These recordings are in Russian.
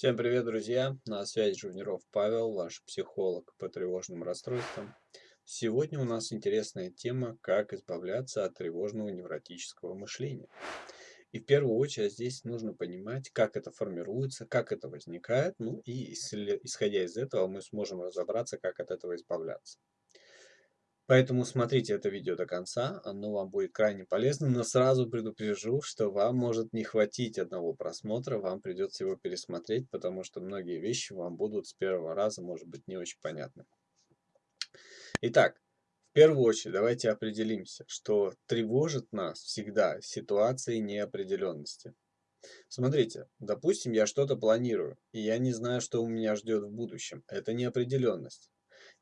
Всем привет, друзья! На связи Журниров Павел, ваш психолог по тревожным расстройствам. Сегодня у нас интересная тема, как избавляться от тревожного невротического мышления. И в первую очередь здесь нужно понимать, как это формируется, как это возникает, ну и исходя из этого мы сможем разобраться, как от этого избавляться. Поэтому смотрите это видео до конца, оно вам будет крайне полезно, но сразу предупрежу, что вам может не хватить одного просмотра, вам придется его пересмотреть, потому что многие вещи вам будут с первого раза, может быть, не очень понятны. Итак, в первую очередь давайте определимся, что тревожит нас всегда ситуации неопределенности. Смотрите, допустим, я что-то планирую, и я не знаю, что у меня ждет в будущем. Это неопределенность.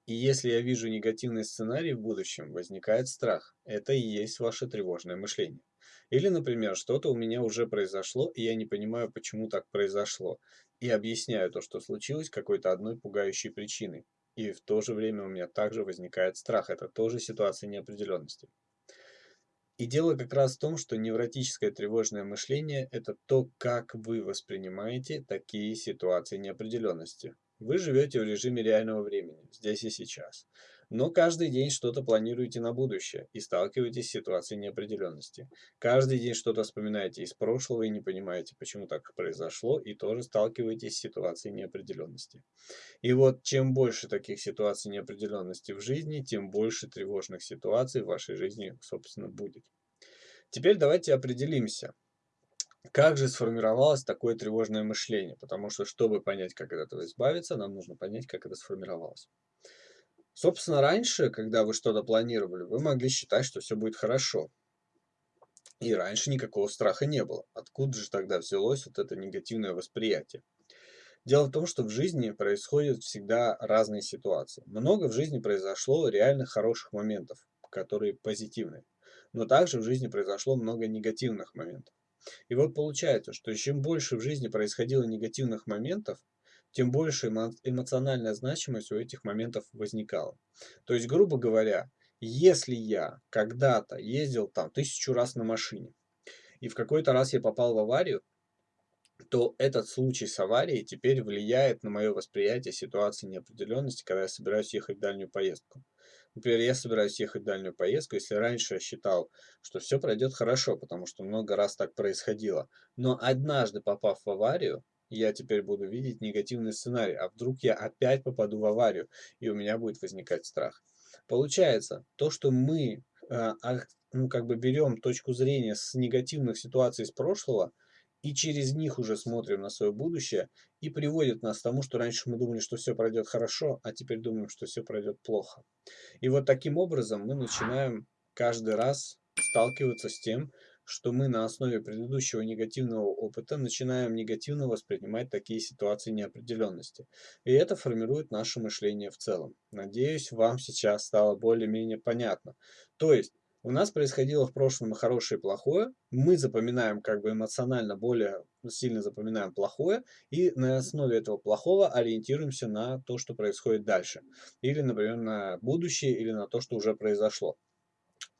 И если я вижу негативный сценарий в будущем, возникает страх. Это и есть ваше тревожное мышление. Или, например, что-то у меня уже произошло, и я не понимаю, почему так произошло. И объясняю то, что случилось, какой-то одной пугающей причиной. И в то же время у меня также возникает страх. Это тоже ситуация неопределенности. И дело как раз в том, что невротическое тревожное мышление – это то, как вы воспринимаете такие ситуации неопределенности. Вы живете в режиме реального времени, здесь и сейчас. Но каждый день что-то планируете на будущее и сталкиваетесь с ситуацией неопределенности. Каждый день что-то вспоминаете из прошлого и не понимаете, почему так произошло, и тоже сталкиваетесь с ситуацией неопределенности. И вот чем больше таких ситуаций неопределенности в жизни, тем больше тревожных ситуаций в вашей жизни, собственно, будет. Теперь давайте определимся, как же сформировалось такое тревожное мышление? Потому что, чтобы понять, как от этого избавиться, нам нужно понять, как это сформировалось. Собственно, раньше, когда вы что-то планировали, вы могли считать, что все будет хорошо. И раньше никакого страха не было. Откуда же тогда взялось вот это негативное восприятие? Дело в том, что в жизни происходят всегда разные ситуации. Много в жизни произошло реальных хороших моментов, которые позитивные. Но также в жизни произошло много негативных моментов. И вот получается, что чем больше в жизни происходило негативных моментов, тем больше эмоциональная значимость у этих моментов возникала. То есть, грубо говоря, если я когда-то ездил там тысячу раз на машине, и в какой-то раз я попал в аварию, то этот случай с аварией теперь влияет на мое восприятие ситуации неопределенности, когда я собираюсь ехать в дальнюю поездку. Например, я собираюсь ехать в дальнюю поездку, если раньше я считал, что все пройдет хорошо, потому что много раз так происходило, но однажды попав в аварию, я теперь буду видеть негативный сценарий, а вдруг я опять попаду в аварию, и у меня будет возникать страх. Получается, то, что мы э, ну, как бы берем точку зрения с негативных ситуаций из прошлого, и через них уже смотрим на свое будущее, и приводит нас к тому, что раньше мы думали, что все пройдет хорошо, а теперь думаем, что все пройдет плохо. И вот таким образом мы начинаем каждый раз сталкиваться с тем, что мы на основе предыдущего негативного опыта начинаем негативно воспринимать такие ситуации неопределенности. И это формирует наше мышление в целом. Надеюсь, вам сейчас стало более-менее понятно. То есть, у нас происходило в прошлом хорошее и плохое, мы запоминаем как бы эмоционально более сильно запоминаем плохое, и на основе этого плохого ориентируемся на то, что происходит дальше. Или, например, на будущее, или на то, что уже произошло.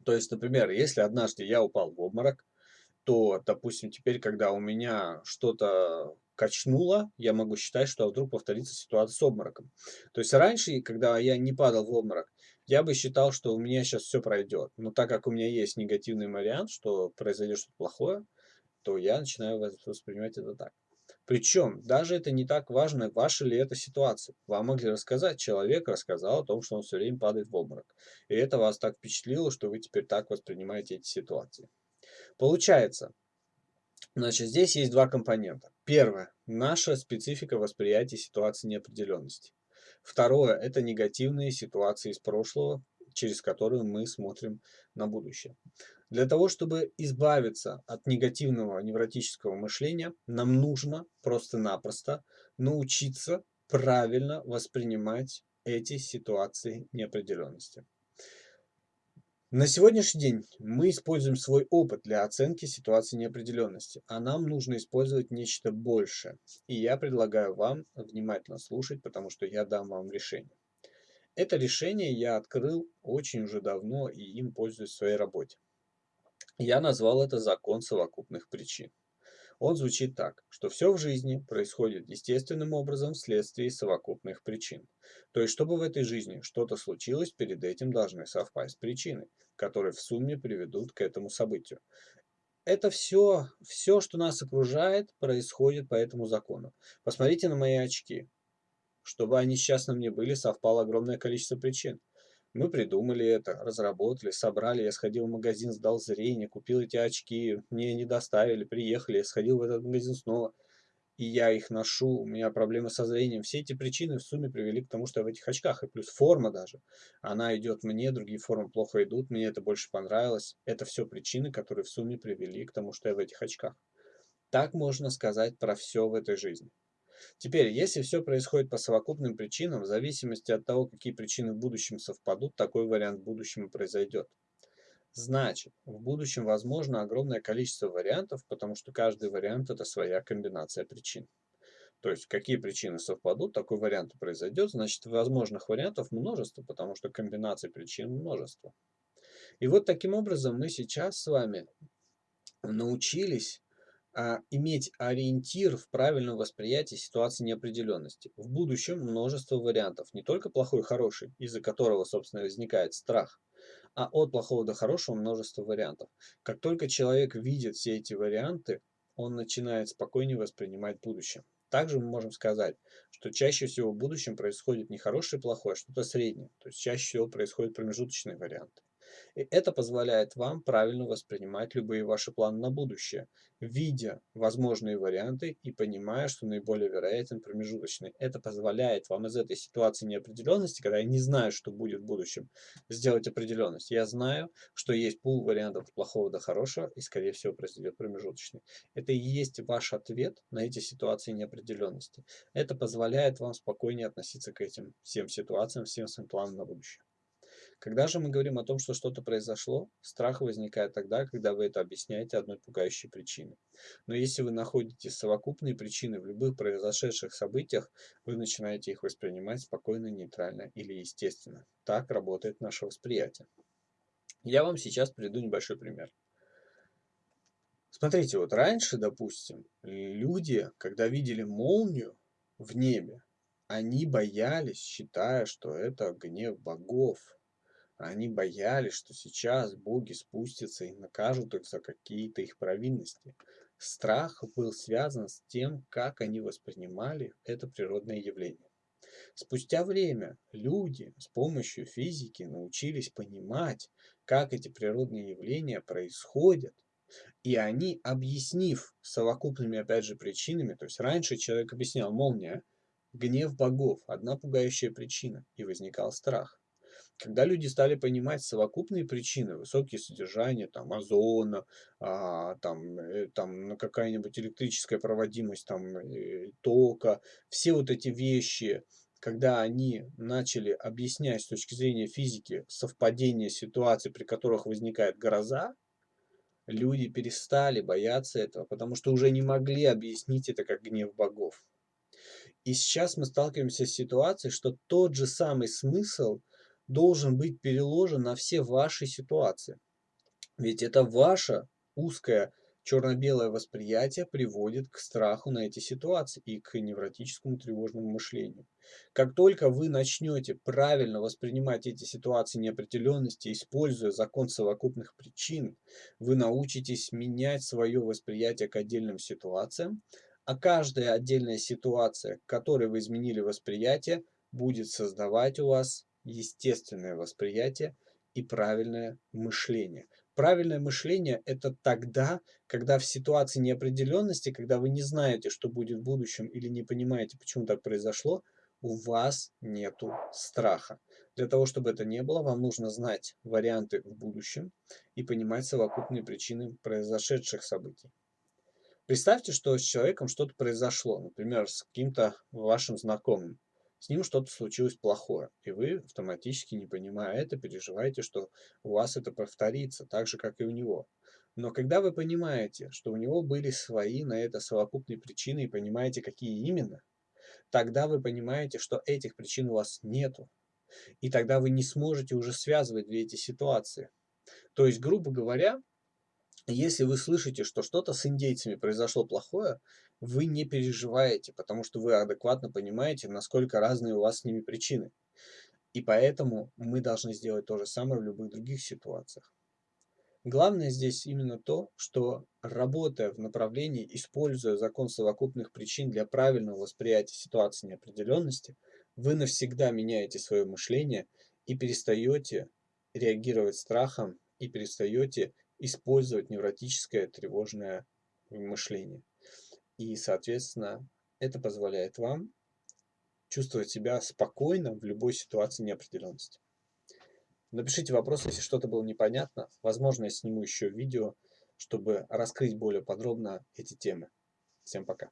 То есть, например, если однажды я упал в обморок, то, допустим, теперь, когда у меня что-то качнуло, я могу считать, что вдруг повторится ситуация с обмороком. То есть раньше, когда я не падал в обморок, я бы считал, что у меня сейчас все пройдет. Но так как у меня есть негативный вариант, что произойдет что-то плохое, то я начинаю воспринимать это так. Причем, даже это не так важно, ваша ли это ситуация. Вам могли рассказать, человек рассказал о том, что он все время падает в обморок. И это вас так впечатлило, что вы теперь так воспринимаете эти ситуации. Получается, значит, здесь есть два компонента. Первое. Наша специфика восприятия ситуации неопределенности. Второе – это негативные ситуации из прошлого, через которые мы смотрим на будущее. Для того, чтобы избавиться от негативного невротического мышления, нам нужно просто-напросто научиться правильно воспринимать эти ситуации неопределенности. На сегодняшний день мы используем свой опыт для оценки ситуации неопределенности, а нам нужно использовать нечто большее. И я предлагаю вам внимательно слушать, потому что я дам вам решение. Это решение я открыл очень уже давно и им пользуюсь в своей работе. Я назвал это закон совокупных причин. Он звучит так, что все в жизни происходит естественным образом вследствие совокупных причин. То есть, чтобы в этой жизни что-то случилось, перед этим должны совпасть причины, которые в сумме приведут к этому событию. Это все, все, что нас окружает, происходит по этому закону. Посмотрите на мои очки. Чтобы они сейчас на мне были, совпало огромное количество причин. Мы придумали это, разработали, собрали. Я сходил в магазин, сдал зрение, купил эти очки. Мне не доставили, приехали. Я сходил в этот магазин снова. И я их ношу, у меня проблемы со зрением. Все эти причины в сумме привели к тому, что я в этих очках. И плюс форма даже. Она идет мне, другие формы плохо идут. Мне это больше понравилось. Это все причины, которые в сумме привели к тому, что я в этих очках. Так можно сказать про все в этой жизни. Теперь, если все происходит по совокупным причинам, в зависимости от того, какие причины в будущем совпадут, такой вариант в будущем и произойдет. Значит, в будущем возможно огромное количество вариантов, потому что каждый вариант это своя комбинация причин. То есть, какие причины совпадут, такой вариант и произойдет, значит, возможных вариантов множество, потому что комбинаций причин множество. И вот таким образом мы сейчас с вами научились а, иметь ориентир в правильном восприятии ситуации неопределенности. В будущем множество вариантов, не только плохой и хороший, из-за которого, собственно, возникает страх, а от плохого до хорошего множество вариантов. Как только человек видит все эти варианты, он начинает спокойнее воспринимать будущее. Также мы можем сказать, что чаще всего в будущем происходит не хорошее и плохое, а что-то среднее. То есть чаще всего происходят промежуточные варианты. И это позволяет вам правильно воспринимать любые ваши планы на будущее, видя возможные варианты и понимая, что наиболее вероятен промежуточный. Это позволяет вам из этой ситуации неопределенности, когда я не знаю, что будет в будущем, сделать определенность. Я знаю, что есть пул вариантов от плохого до хорошего, и скорее всего произойдет промежуточный. Это и есть ваш ответ на эти ситуации неопределенности. Это позволяет вам спокойнее относиться к этим всем ситуациям, всем своим планам на будущее. Когда же мы говорим о том, что что-то произошло, страх возникает тогда, когда вы это объясняете одной пугающей причиной. Но если вы находите совокупные причины в любых произошедших событиях, вы начинаете их воспринимать спокойно, нейтрально или естественно. Так работает наше восприятие. Я вам сейчас приведу небольшой пример. Смотрите, вот раньше, допустим, люди, когда видели молнию в небе, они боялись, считая, что это гнев богов, они боялись, что сейчас боги спустятся и накажут их за какие-то их провинности. Страх был связан с тем, как они воспринимали это природное явление. Спустя время люди с помощью физики научились понимать, как эти природные явления происходят, и они, объяснив совокупными, опять же, причинами, то есть раньше человек объяснял молния, гнев богов, одна пугающая причина, и возникал страх. Когда люди стали понимать совокупные причины, высокие содержания там, озона, а, там, э, там какая-нибудь электрическая проводимость там, э, тока, все вот эти вещи, когда они начали объяснять с точки зрения физики совпадение ситуаций, при которых возникает гроза, люди перестали бояться этого, потому что уже не могли объяснить это как гнев богов. И сейчас мы сталкиваемся с ситуацией, что тот же самый смысл – должен быть переложен на все ваши ситуации. Ведь это ваше узкое черно-белое восприятие приводит к страху на эти ситуации и к невротическому тревожному мышлению. Как только вы начнете правильно воспринимать эти ситуации неопределенности, используя закон совокупных причин, вы научитесь менять свое восприятие к отдельным ситуациям, а каждая отдельная ситуация, к которой вы изменили восприятие, будет создавать у вас естественное восприятие и правильное мышление. Правильное мышление – это тогда, когда в ситуации неопределенности, когда вы не знаете, что будет в будущем или не понимаете, почему так произошло, у вас нету страха. Для того, чтобы это не было, вам нужно знать варианты в будущем и понимать совокупные причины произошедших событий. Представьте, что с человеком что-то произошло, например, с каким-то вашим знакомым с ним что-то случилось плохое, и вы автоматически, не понимая это, переживаете, что у вас это повторится, так же, как и у него. Но когда вы понимаете, что у него были свои на это совокупные причины и понимаете, какие именно, тогда вы понимаете, что этих причин у вас нету. И тогда вы не сможете уже связывать две эти ситуации. То есть, грубо говоря, Если вы слышите, что что-то с индейцами произошло плохое, вы не переживаете, потому что вы адекватно понимаете, насколько разные у вас с ними причины. И поэтому мы должны сделать то же самое в любых других ситуациях. Главное здесь именно то, что работая в направлении, используя закон совокупных причин для правильного восприятия ситуации неопределенности, вы навсегда меняете свое мышление и перестаете реагировать страхом и перестаете использовать невротическое тревожное мышление. И, соответственно, это позволяет вам чувствовать себя спокойно в любой ситуации неопределенности. Напишите вопрос, если что-то было непонятно. Возможно, я сниму еще видео, чтобы раскрыть более подробно эти темы. Всем пока.